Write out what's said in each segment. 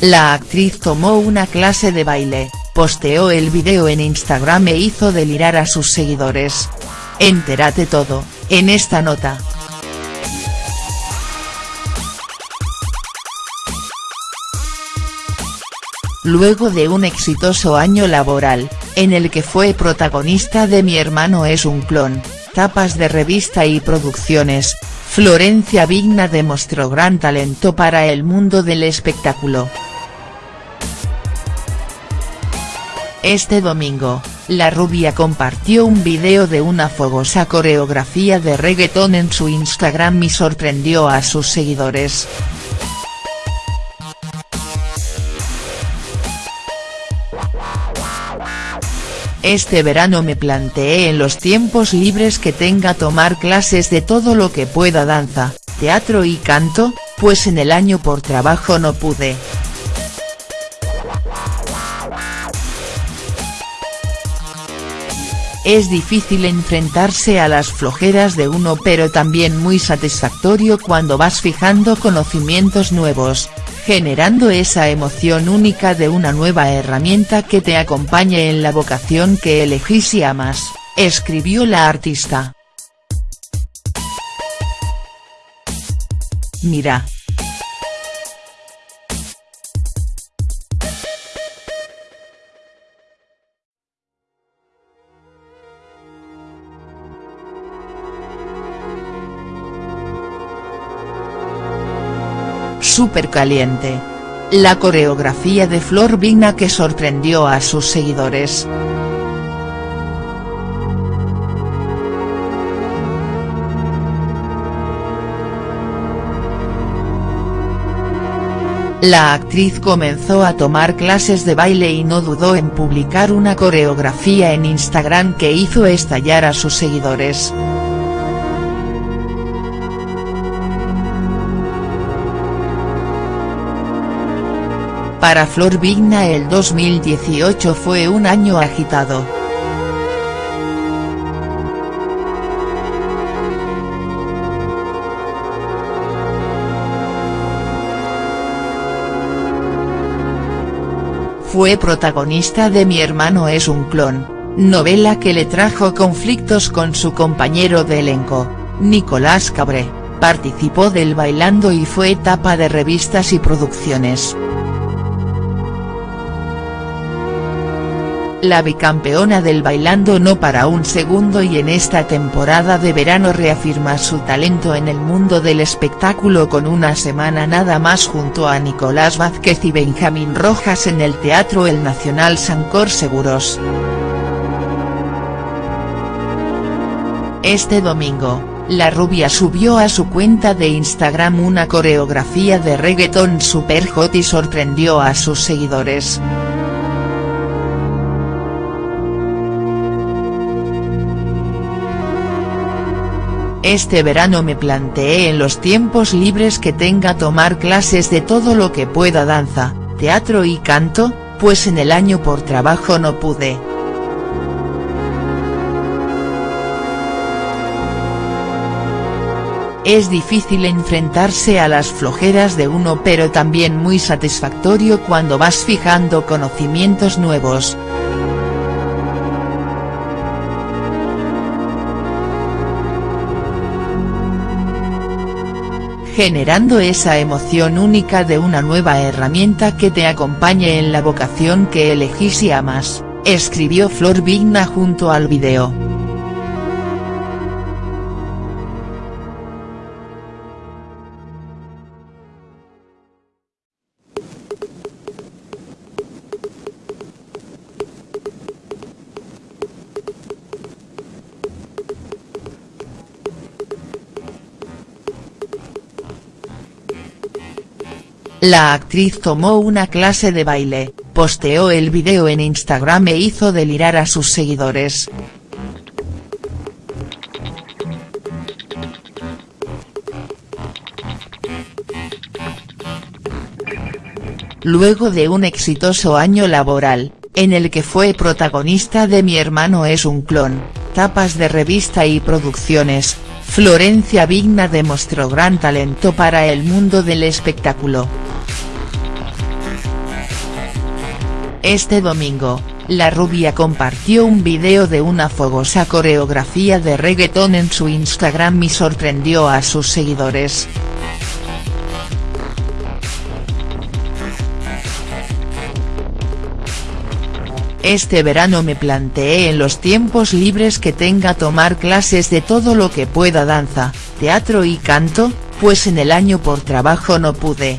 La actriz tomó una clase de baile, posteó el video en Instagram e hizo delirar a sus seguidores. Entérate todo, en esta nota. Luego de un exitoso año laboral, en el que fue protagonista de Mi hermano es un clon, tapas de revista y producciones, Florencia Vigna demostró gran talento para el mundo del espectáculo. Este domingo, la rubia compartió un video de una fogosa coreografía de reggaetón en su Instagram y sorprendió a sus seguidores. Este verano me planteé en los tiempos libres que tenga tomar clases de todo lo que pueda danza, teatro y canto, pues en el año por trabajo no pude. Es difícil enfrentarse a las flojeras de uno pero también muy satisfactorio cuando vas fijando conocimientos nuevos, generando esa emoción única de una nueva herramienta que te acompañe en la vocación que elegís y amas, escribió la artista. Mira. Super caliente. La coreografía de Flor Vigna que sorprendió a sus seguidores. La actriz comenzó a tomar clases de baile y no dudó en publicar una coreografía en Instagram que hizo estallar a sus seguidores. Para Flor Vigna el 2018 fue un año agitado. Fue protagonista de Mi hermano es un clon, novela que le trajo conflictos con su compañero de elenco, Nicolás Cabré, participó del Bailando y fue etapa de revistas y producciones. La bicampeona del Bailando no para un segundo y en esta temporada de verano reafirma su talento en el mundo del espectáculo con una semana nada más junto a Nicolás Vázquez y Benjamín Rojas en el Teatro El Nacional Sancor Seguros. Este domingo, la rubia subió a su cuenta de Instagram una coreografía de reggaetón super hot y sorprendió a sus seguidores. Este verano me planteé en los tiempos libres que tenga tomar clases de todo lo que pueda danza, teatro y canto, pues en el año por trabajo no pude. Es difícil enfrentarse a las flojeras de uno pero también muy satisfactorio cuando vas fijando conocimientos nuevos, generando esa emoción única de una nueva herramienta que te acompañe en la vocación que elegís y amas, escribió Flor Vigna junto al video. La actriz tomó una clase de baile, posteó el video en Instagram e hizo delirar a sus seguidores. Luego de un exitoso año laboral, en el que fue protagonista de Mi hermano es un clon, tapas de revista y producciones, Florencia Vigna demostró gran talento para el mundo del espectáculo. Este domingo, la rubia compartió un video de una fogosa coreografía de reggaetón en su Instagram y sorprendió a sus seguidores. Este verano me planteé en los tiempos libres que tenga tomar clases de todo lo que pueda danza, teatro y canto, pues en el año por trabajo no pude.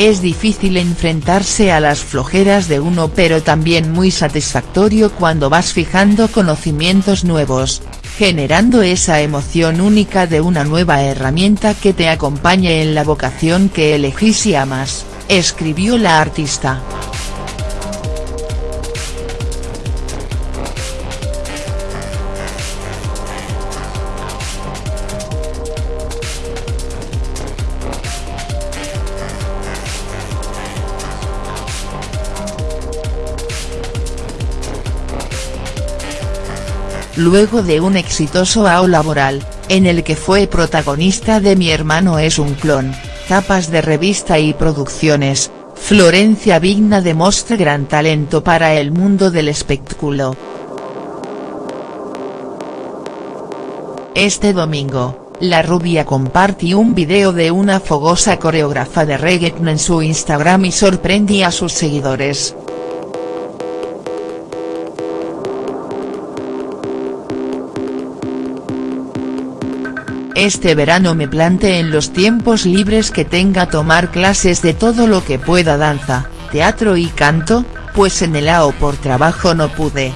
Es difícil enfrentarse a las flojeras de uno pero también muy satisfactorio cuando vas fijando conocimientos nuevos, generando esa emoción única de una nueva herramienta que te acompañe en la vocación que elegís y amas, escribió la artista. Luego de un exitoso AO laboral, en el que fue protagonista de Mi hermano es un clon, tapas de revista y producciones, Florencia Vigna demuestra gran talento para el mundo del espectáculo. Este domingo, la rubia compartió un video de una fogosa coreógrafa de reggaeton en su Instagram y sorprendió a sus seguidores. Este verano me plante en los tiempos libres que tenga tomar clases de todo lo que pueda danza, teatro y canto, pues en el AO por trabajo no pude.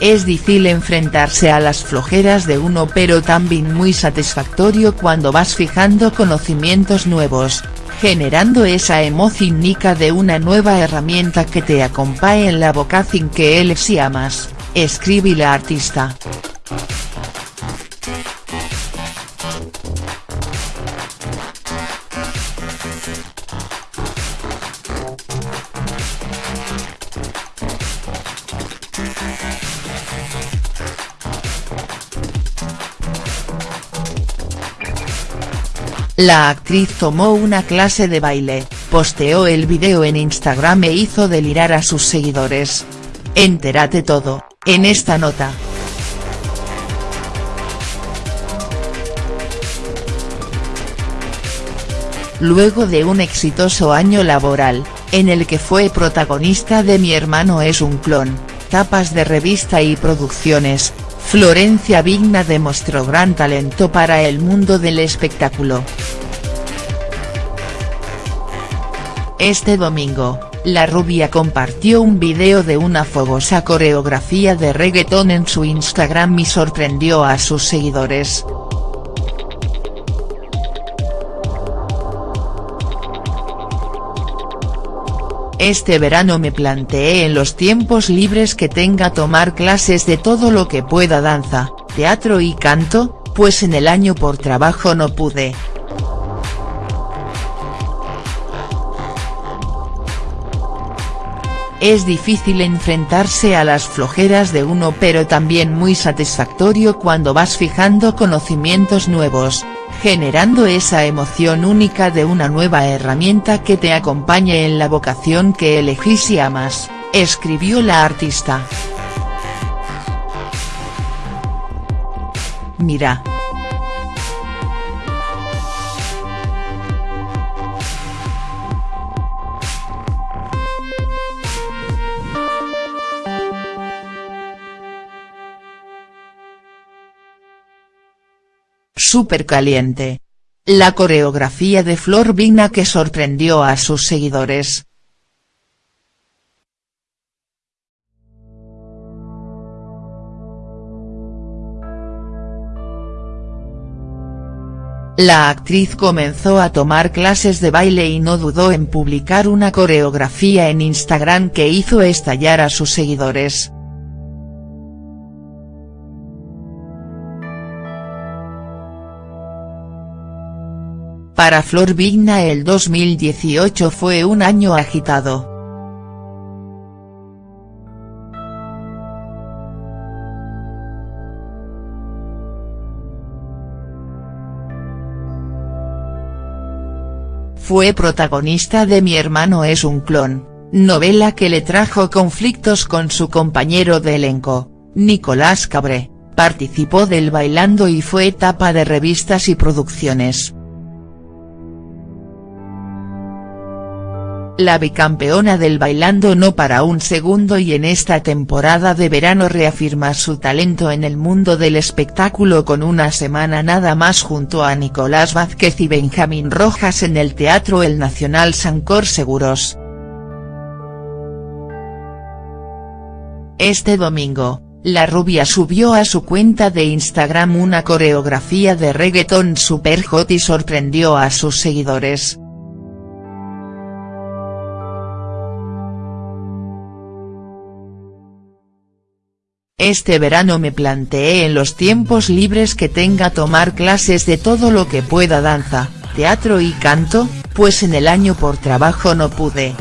Es difícil enfrentarse a las flojeras de uno pero también muy satisfactorio cuando vas fijando conocimientos nuevos, generando esa emoción de una nueva herramienta que te acompañe en la vocación que él si amas, escribe la artista. La actriz tomó una clase de baile, posteó el video en Instagram e hizo delirar a sus seguidores. Entérate todo, en esta nota. Luego de un exitoso año laboral, en el que fue protagonista de Mi hermano es un clon, tapas de revista y producciones, Florencia Vigna demostró gran talento para el mundo del espectáculo. Este domingo, la rubia compartió un video de una fogosa coreografía de reggaetón en su Instagram y sorprendió a sus seguidores. Este verano me planteé en los tiempos libres que tenga tomar clases de todo lo que pueda danza, teatro y canto, pues en el año por trabajo no pude. Es difícil enfrentarse a las flojeras de uno pero también muy satisfactorio cuando vas fijando conocimientos nuevos, generando esa emoción única de una nueva herramienta que te acompañe en la vocación que elegís y amas, escribió la artista. Mira. Super caliente. La coreografía de Flor Vina que sorprendió a sus seguidores. La actriz comenzó a tomar clases de baile y no dudó en publicar una coreografía en Instagram que hizo estallar a sus seguidores. Para Flor Vigna el 2018 fue un año agitado. Fue protagonista de Mi hermano es un clon, novela que le trajo conflictos con su compañero de elenco, Nicolás Cabré, participó del Bailando y fue etapa de revistas y producciones. La bicampeona del Bailando no para un segundo y en esta temporada de verano reafirma su talento en el mundo del espectáculo con una semana nada más junto a Nicolás Vázquez y Benjamín Rojas en el Teatro El Nacional Sancor Seguros. Este domingo, la rubia subió a su cuenta de Instagram una coreografía de reggaeton super hot y sorprendió a sus seguidores. Este verano me planteé en los tiempos libres que tenga tomar clases de todo lo que pueda danza, teatro y canto, pues en el año por trabajo no pude.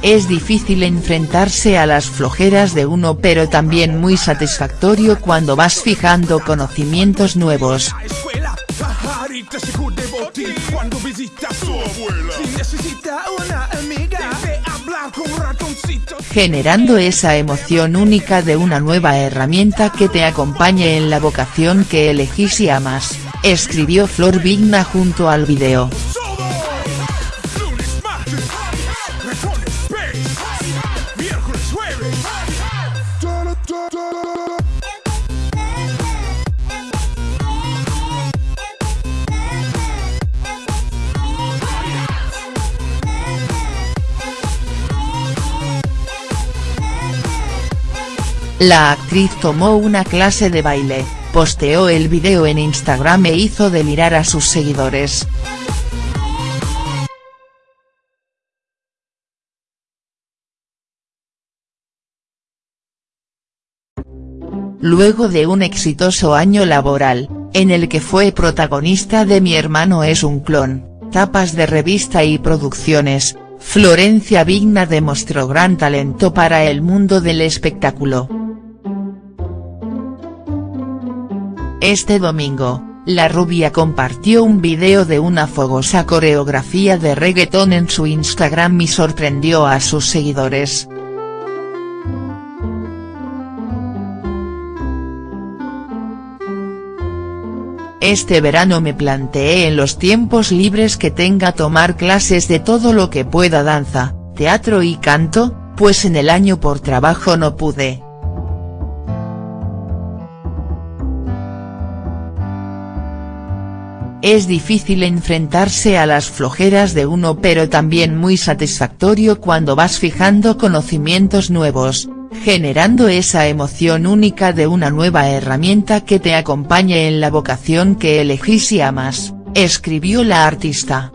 Es difícil enfrentarse a las flojeras de uno pero también muy satisfactorio cuando vas fijando conocimientos nuevos. Generando esa emoción única de una nueva herramienta que te acompañe en la vocación que elegís y amas, escribió Flor Vigna junto al video. La actriz tomó una clase de baile, posteó el video en Instagram e hizo delirar a sus seguidores. Luego de un exitoso año laboral, en el que fue protagonista de Mi hermano es un clon, tapas de revista y producciones, Florencia Vigna demostró gran talento para el mundo del espectáculo. Este domingo, la rubia compartió un video de una fogosa coreografía de reggaetón en su Instagram y sorprendió a sus seguidores. Este verano me planteé en los tiempos libres que tenga tomar clases de todo lo que pueda danza, teatro y canto, pues en el año por trabajo no pude. Es difícil enfrentarse a las flojeras de uno pero también muy satisfactorio cuando vas fijando conocimientos nuevos, generando esa emoción única de una nueva herramienta que te acompañe en la vocación que elegís y amas, escribió la artista.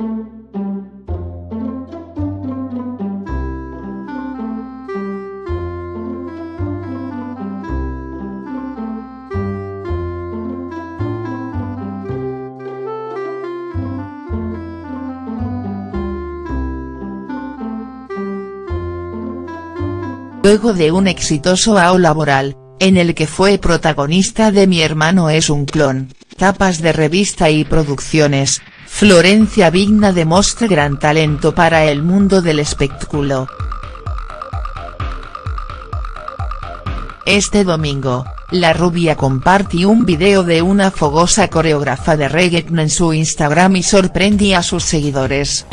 Luego de un exitoso AO laboral, en el que fue protagonista de Mi hermano es un clon, tapas de revista y producciones, Florencia Vigna demuestra gran talento para el mundo del espectáculo. Este domingo, la rubia compartió un video de una fogosa coreógrafa de reggaeton en su Instagram y sorprendí a sus seguidores.